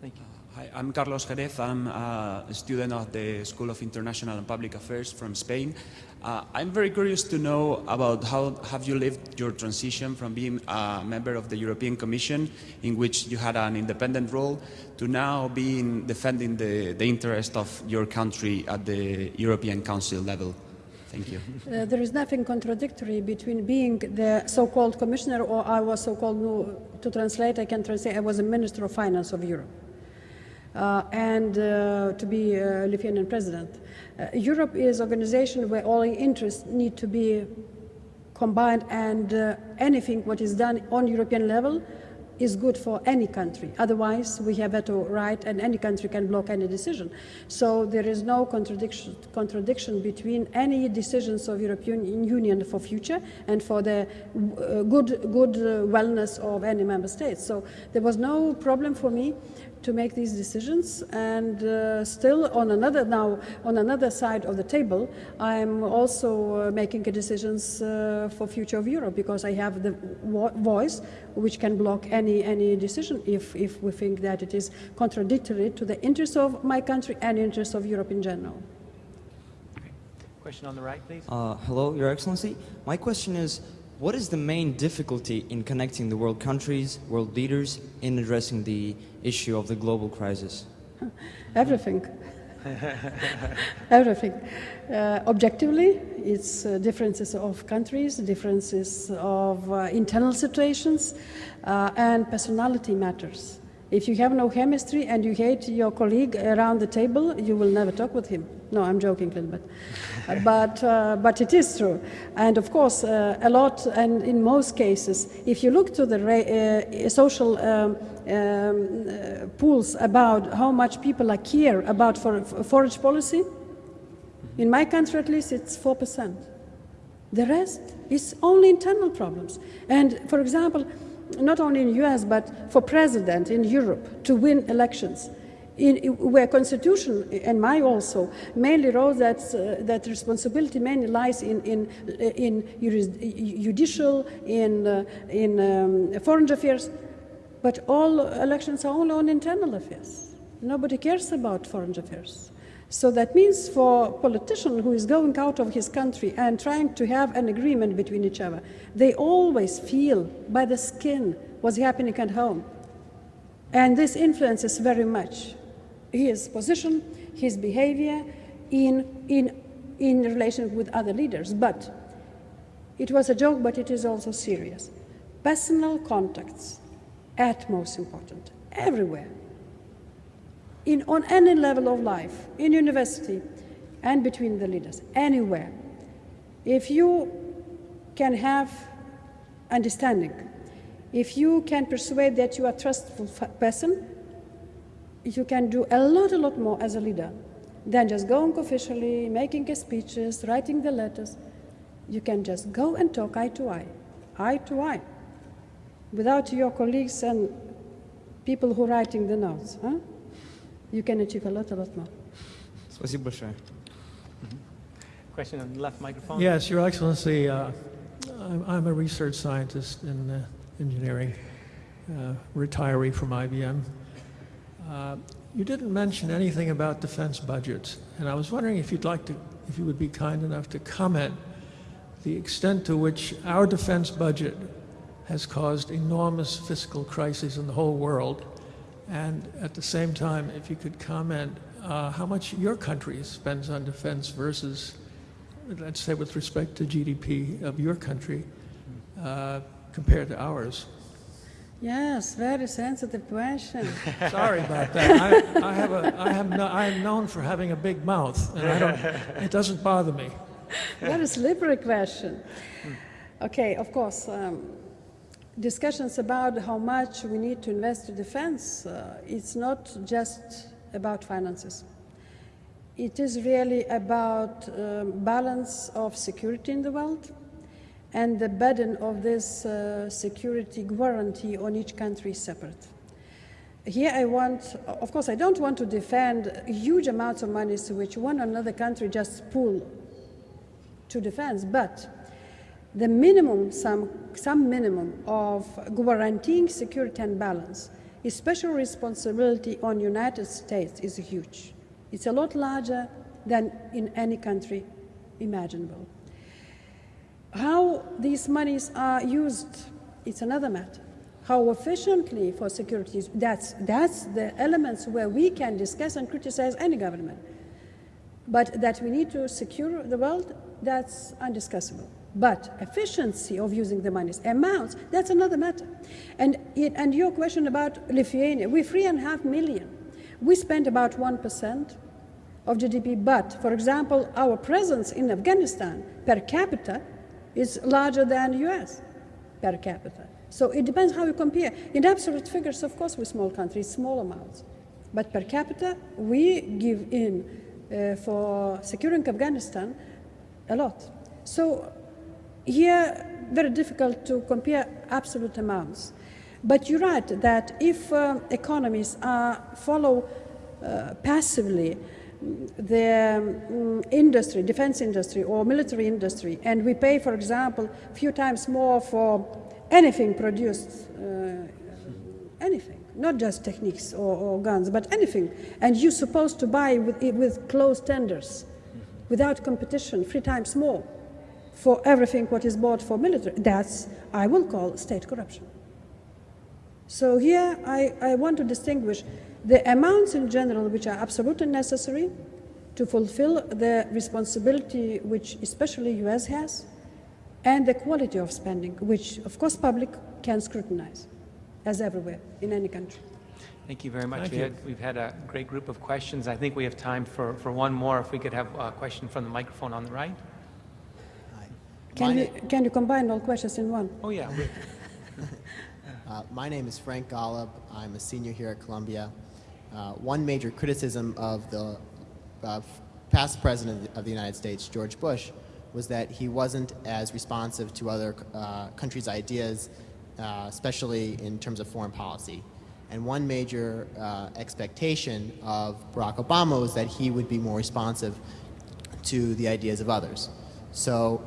Thank you. Hi, I'm Carlos Jerez. I'm uh, a student of the School of International and Public Affairs from Spain. Uh, I'm very curious to know about how have you lived your transition from being a member of the European Commission, in which you had an independent role, to now being defending the, the interest of your country at the European Council level. Thank you. Uh, there is nothing contradictory between being the so-called commissioner or I was so-called, no, to translate, I can translate, I was a minister of finance of Europe. Uh, and uh, to be uh, Lithuanian president. Uh, Europe is an organization where all interests need to be combined and uh, anything what is done on European level is good for any country. Otherwise, we have veto right and any country can block any decision. So there is no contradiction, contradiction between any decisions of European Union for future and for the uh, good, good uh, wellness of any member state. So there was no problem for me to make these decisions and uh, still on another now on another side of the table i'm also uh, making decisions uh, for future of europe because i have the vo- voice which can block any any decision if if we think that it is contradictory to the interests of my country and interests of europe in general Question on the right, please. Uh, hello, Your Excellency. My question is, what is the main difficulty in connecting the world countries, world leaders, in addressing the issue of the global crisis? (laughs) everything (laughs) everything. Uh, objectively, it's uh, differences of countries, differences of uh, internal situations, uh, and personality matters. If you have no chemistry and you hate your colleague around the table, you will never talk with him. No, I'm joking a little bit. But, uh, but it is true. And of course, uh, a lot, and in most cases, if you look to the uh, social um, um, uh, pools about how much people are care about for, for forage policy, in my country at least, it's 4%. The rest is only internal problems. And for example, not only in US, but for president in Europe to win elections, in, where constitution and my also mainly wrote that uh, that responsibility mainly lies in in in judicial in uh, in um, foreign affairs but all elections are only on internal affairs. Nobody cares about foreign affairs so that means for a politician who is going out of his country and trying to have an agreement between each other they always feel by the skin what's happening at home and this influences very much his position, his behavior in, in, in relation with other leaders. But it was a joke, but it is also serious. Personal contacts, at most important, everywhere. In, on any level of life, in university and between the leaders, anywhere. If you can have understanding, if you can persuade that you are a trustful person, you can do a lot, a lot more as a leader than just going officially, making speeches, writing the letters. You can just go and talk eye to eye, eye to eye, without your colleagues and people who are writing the notes. Huh? You can achieve a lot, a lot more. Спасибо большое. Question on the left microphone. Yes, Your Excellency, uh, I'm, I'm, a research scientist in uh, engineering, uh, retiree from IBM. Uh, you didn't mention anything about defense budgets, and I was wondering if you'd like to, if you would be kind enough to comment the extent to which our defense budget has caused enormous fiscal crises in the whole world, and at the same time, if you could comment uh, how much your country spends on defense versus, let's say, with respect to GDP of your country uh, compared to ours. Yes, very sensitive question. (laughs) Sorry about that. I, I have a, I have no, I am known for having a big mouth, and I don't, it doesn't bother me. (laughs) Very slippery question. Okay, of course, um, discussions about how much we need to invest in defense, uh, it's not just about finances. It is really about um, balance of security in the world, and the burden of this uh, security guarantee on each country separate. Here I want, of course, I don't want to defend huge amounts of money which one or another country just pull to defense, but the minimum, some, some minimum of guaranteeing security and balance, special responsibility on United States is huge. It's a lot larger than in any country imaginable. How these monies are used, it's another matter. How efficiently for security, that's, that's the elements where we can discuss and criticize any government. But that we need to secure the world, that's undiscussable. But efficiency of using the monies, amounts, that's another matter. And, it, and your question about Lithuania, we're three and a half million. We spend about 1% of GDP, but, for example, our presence in Afghanistan per capita is larger than US per capita. So it depends how you compare. In absolute figures, of course, we're small countries, small amounts. But per capita, we give in uh, for securing Afghanistan a lot. So here, very difficult to compare absolute amounts. But you're right that if uh, economies uh, follow uh, passively the um, industry, defense industry or military industry, and we pay, for example, a few times more for anything produced, uh, anything, not just techniques or, or, guns, but anything, and you're supposed to buy with, with closed tenders, without competition, three times more for everything what is bought for military, that's, I will call state corruption. So here I, I want to distinguish the amounts in general which are absolutely necessary to fulfill the responsibility which especially US has and the quality of spending, which of course public can scrutinize, as everywhere in any country. Thank you very much. Thank we you. Had, we've had a great group of questions. I think we have time for, for one more. If we could have a question from the microphone on the right. Can you, can you combine all questions in one? Oh, yeah. (laughs) Uh, my name is Frank Golub. I'm a senior here at Columbia. Uh, one major criticism of the uh, past president of the United States, George Bush, was that he wasn't as responsive to other uh, countries' ideas, uh, especially in terms of foreign policy. And one major uh, expectation of Barack Obama was that he would be more responsive to the ideas of others. So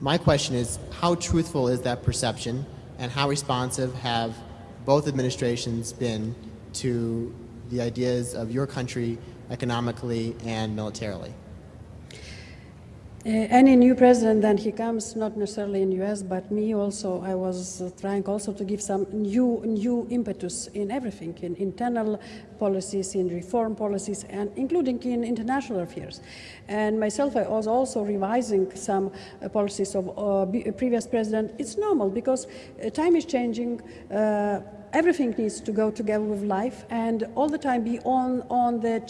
my question is, how truthful is that perception, and how responsive have both administrations been to the ideas of your country economically and militarily? Uh, any new president, then he comes, not necessarily in US, but me also, I was uh, trying also to give some new, new impetus in everything, in internal policies, in reform policies, and including in international affairs. And myself, I was also revising some uh, policies of uh, previous president. It's normal because uh, time is changing, uh, everything needs to go together with life, and all the time be on, on the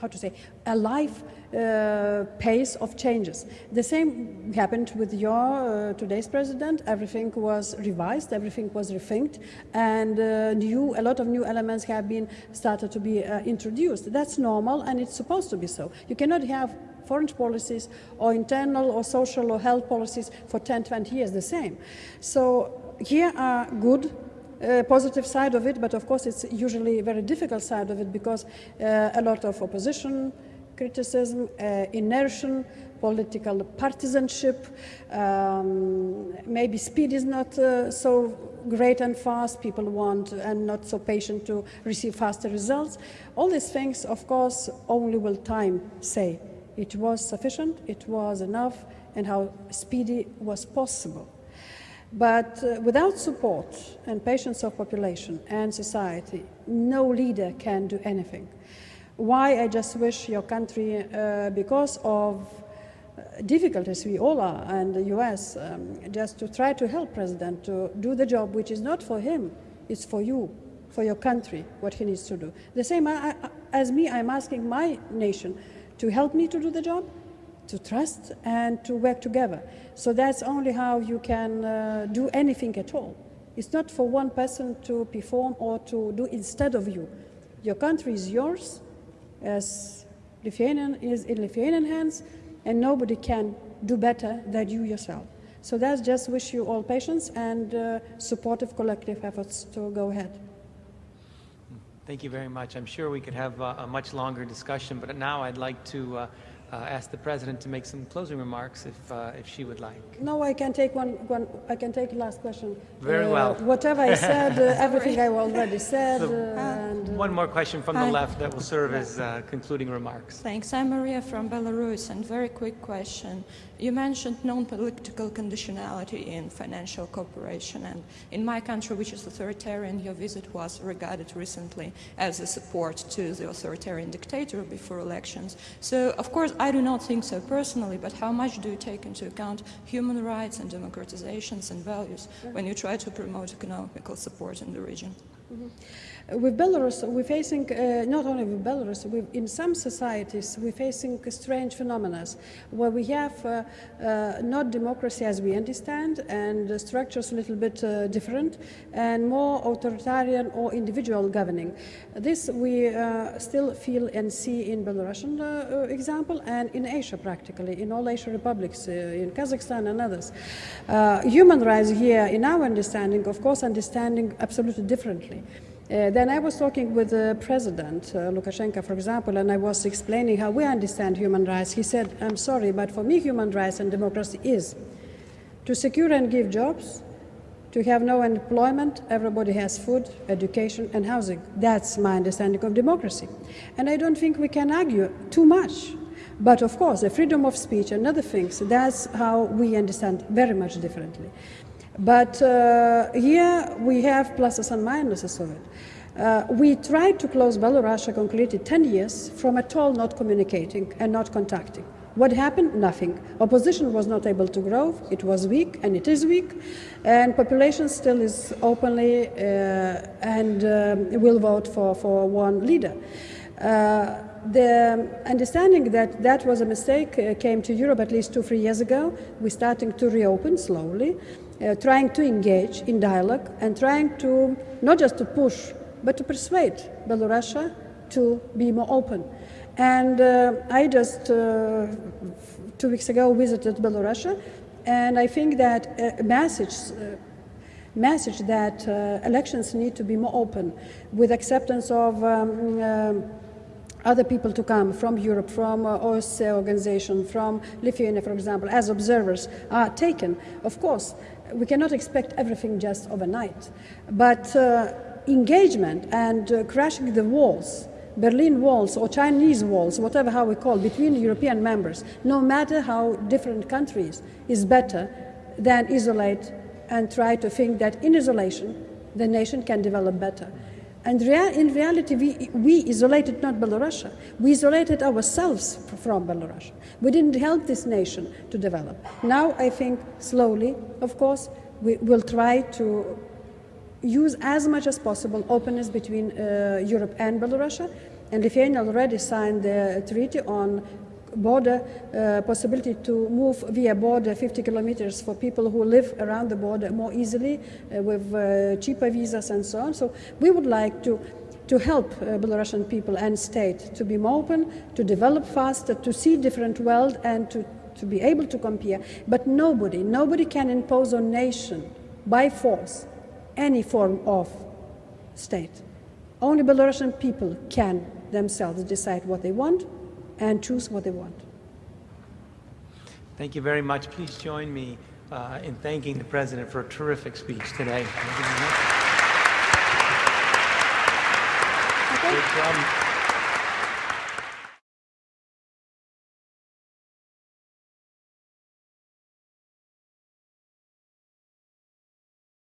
how to say, alive uh, pace of changes. The same happened with your uh, today's president. Everything was revised, everything was rethinked, and uh, new a lot of new elements have been started to be uh, introduced. That's normal, and it's supposed to be so. You cannot have foreign policies or internal or social or health policies for 10, 20 years the same. So here are good uh, positive side of it, but of course it's usually a very difficult side of it because uh, a lot of opposition, criticism, uh, inertia, political partisanship, um, maybe speed is not uh, so great and fast, people want and not so patient to receive faster results. All these things, of course, only will time say. It was sufficient, it was enough, and how speedy was possible. But uh, without support and patience of population and society, no leader can do anything. Why I just wish your country, uh, because of uh, difficulties we all are, and the US, um, just to try to help President to do the job which is not for him, it's for you, for your country, what he needs to do. The same I, I, as me, I'm asking my nation to help me to do the job, to trust and to work together. So that's only how you can uh, do anything at all. It's not for one person to perform or to do instead of you. Your country is yours, as Lithuanian is in Lithuanian hands, and nobody can do better than you yourself. So that's just wish you all patience and uh, supportive collective efforts to go ahead. Thank you very much. I'm sure we could have a much longer discussion, but now I'd like to uh, uh, ask the president to make some closing remarks if, uh, if she would like. No, I can take one, one I can take last question. Very Uh, well. Whatever I said, (laughs) uh, everything I already said, So, uh, and uh, One more question from the Hi. left that will serve as uh, concluding remarks. Thanks. I'm Maria from Belarus, and very quick question. You mentioned non-political conditionality in financial cooperation, and in my country, which is authoritarian, your visit was regarded recently as a support to the authoritarian dictator before elections. So, of course, I do not think so personally, but how much do you take into account human rights and democratizations and values when you try to promote economical support in the region? Mm-hmm. With Belarus, we're facing, uh, not only with Belarus, in some societies, we're facing strange phenomena where we have uh, uh, not democracy as we understand and the structures a little bit uh, different and more authoritarian or individual governing. This we uh, still feel and see in Belarusian uh, example and in Asia practically, in all Asian republics, in Kazakhstan and others. Human rights here, in our understanding, of course, understanding absolutely differently. Uh, then I was talking with the president, uh, Lukashenko, for example, and I was explaining how we understand human rights. He said, I'm sorry, but for me, human rights and democracy is to secure and give jobs, to have no unemployment, everybody has food, education, and housing. That's my understanding of democracy. And I don't think we can argue too much. But of course, the freedom of speech and other things, that's how we understand very much differently. But uh, here we have pluses and minuses of it. Uh, we tried to close Belarus concretely 10 years from at all not communicating and not contacting. What happened? Nothing. Opposition was not able to grow. It was weak, and it is weak. And population still is openly uh, and um, will vote for, for one leader. Uh, the understanding that that was a mistake uh, came to Europe at least two, three years ago. We're starting to reopen slowly, uh, trying to engage in dialogue and trying to not just to push, but to persuade Belarus to be more open. And uh, I just uh, two weeks ago visited Belarus, and I think that a message, uh, message that uh, elections need to be more open, with acceptance of. Um, other people to come from Europe, from uh, OSCE organization, from Lithuania, for example, as observers are taken. Of course, we cannot expect everything just overnight, but uh, engagement and uh, crashing the walls Berlin walls or Chinese walls, whatever how we call, between European members, no matter how different countries, is better than isolate and try to think that in isolation the nation can develop better. And rea in reality, we, we isolated not Belarus, we isolated ourselves from Belarus. We didn't help this nation to develop. Now, I think slowly, of course, we will try to use as much as possible openness between uh, Europe and Belarus. And Lithuania already signed the treaty on border uh, possibility to move via border 50 kilometers for people who live around the border more easily uh, with uh, cheaper visas and so on. So we would like to to help uh, Belarusian people and state to be more open, to develop faster, to see different world and to, to be able to compare. But nobody, nobody can impose on nation by force any form of state. Only Belarusian people can themselves decide what they want and choose what they want. Thank you very much. Please join me uh, in thanking the President for a terrific speech today. Thank you very much.